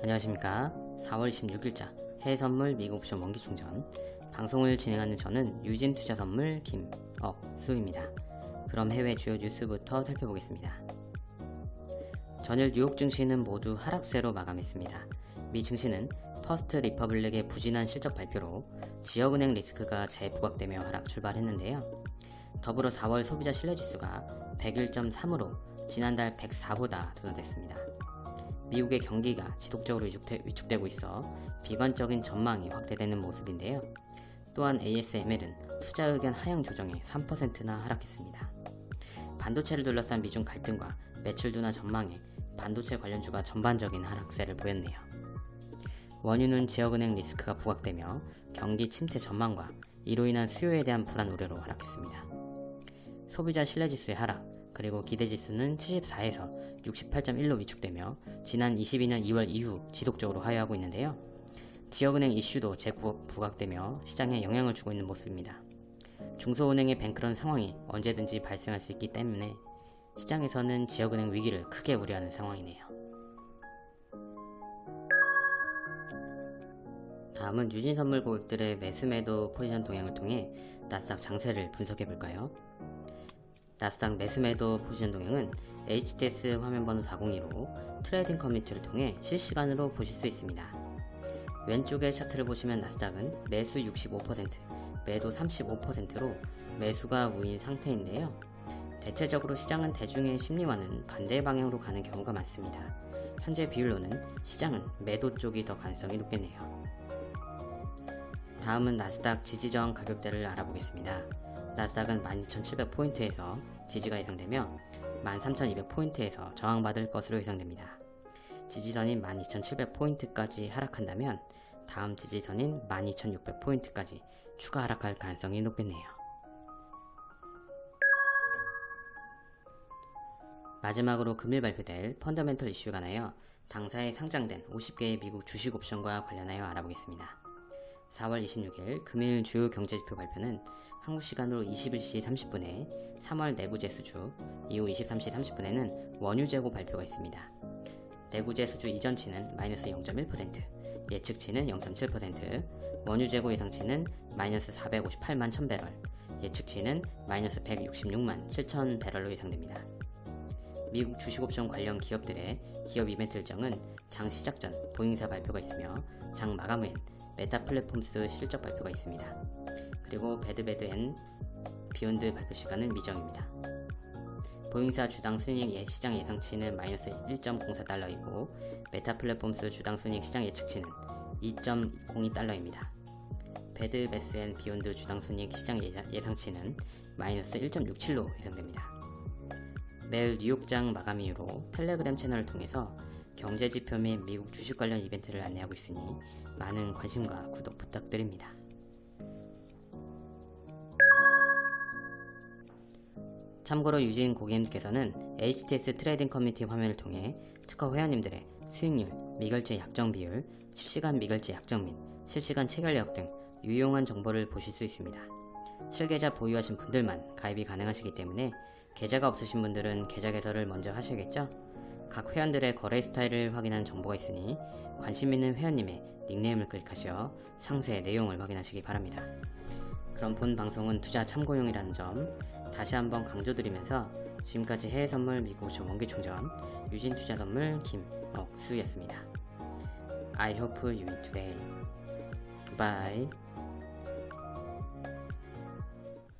안녕하십니까. 4월 16일자 해외선물 미국옵션 원기충전. 방송을 진행하는 저는 유진투자선물 김억수입니다. 그럼 해외 주요 뉴스부터 살펴보겠습니다. 전일 뉴욕 증시는 모두 하락세로 마감했습니다. 미 증시는 First Republic의 부진한 실적 발표로 지역은행 리스크가 재부각되며 하락 출발했는데요. 더불어 4월 소비자 신뢰지수가 101.3으로 지난달 104보다 둔화됐습니다 미국의 경기가 지속적으로 위축되, 위축되 고 있어 비관적인 전망이 확대되는 모습인데요. 또한 ASML은 투자 의견 하향 조정에 3%나 하락했습니다. 반도체를 둘러싼 미중 갈등과 매출 둔화 전망에 반도체 관련주가 전반적인 하락세를 보였네요. 원유는 지역은행 리스크가 부각되며 경기 침체 전망과 이로 인한 수요에 대한 불안 우려로 하락했습니다. 소비자 신뢰지수의 하락, 그리고 기대지수는 74에서 68.1로 위축되며 지난 22년 2월 이후 지속적으로 하회하고 있는데요. 지역은행 이슈도 재부각되며 시장에 영향을 주고 있는 모습입니다. 중소은행의 뱅크런 상황이 언제든지 발생할 수 있기 때문에 시장에서는 지역은행 위기를 크게 우려하는 상황이네요. 다음은 유진선물 고객들의 매수매도 포지션 동향을 통해 나스닥 장세를 분석해 볼까요? 나스닥 매수매도 포지션 동향은 HTS 화면번호 402로 trading 커뮤니티를 통해 실시간으로 보실 수 있습니다. 왼쪽의 차트를 보시면 나스닥은 매수 65%, 매도 35%로 매수가 우위인 상태인데요. 대체적으로 시장은 대중의 심리와는 반대 방향으로 가는 경우가 많습니다. 현재 비율로는 시장은 매도 쪽이 더 가능성이 높겠네요. 다음은 나스닥 지지저항 가격대를 알아보겠습니다. 나스닥은 12,700포인트에서 지지가 예상되며 13,200포인트에서 저항받을 것으로 예상됩니다. 지지선인 12,700포인트까지 하락한다면 다음 지지선인 12,600포인트까지 추가 하락할 가능성이 높겠네요. 마지막으로 금일 발표될 펀더멘털 이슈가 나여 당사에 상장된 50개의 미국 주식 옵션과 관련하여 알아보겠습니다. 4월 26일 금일 주요 경제지표 발표는 한국 시간으로 21시 30분에 3월 내구재 수주, 이후 23시 30분에는 원유 재고 발표가 있습니다. 내구재 수주 이전치는 마이너스 0.1%, 예측치는 0.7%, 원유 재고 예상치는 마이너스 458만 1000배럴, 예측치는 마이너스 166만 7000 배럴로 예상됩니다. 미국 주식옵션 관련 기업들의 기업 이벤트 일정은 장 시작 전 보잉사 발표가 있으며 장 마감 후엔 Meta Platforms 실적 발표가 있습니다. 그리고 Bed Bath & Beyond 발표 시간은 미정입니다. 보잉사 주당 순이익 예, 시장 예상치는 마이너스 1.04달러이고 Meta Platforms 주당 순이익 시장 예측치는 2.02달러입니다. Bed Bath & Beyond 주당 순이익 시장 예상치는 마이너스 1.67로 예상됩니다. 매일 뉴욕장 마감 이후로 텔레그램 채널을 통해서 경제지표 및 미국 주식 관련 이벤트를 안내하고 있으니 많은 관심과 구독 부탁드립니다. 참고로 유진 고객님께서는 HTS trading 커뮤니티 화면을 통해 특허 회원님들의 수익률, 미결제 약정 비율, 실시간 미결제 약정 및 실시간 체결력 등 유용한 정보를 보실 수 있습니다. 실계좌 보유하신 분들만 가입이 가능하시기 때문에 계좌가 없으신 분들은 계좌 개설을 먼저 하셔야겠죠? 각 회원들의 거래 스타일을 확인하는 정보가 있으니 관심 있는 회원님의 닉네임을 클릭하셔 상세 내용을 확인하시기 바랍니다. 그럼 본 방송은 투자 참고용이라는 점 다시 한번 강조드리면서 지금까지 해외선물 미국오션 원기충전 유진투자선물 김억수였습니다. I hope you win today. Bye.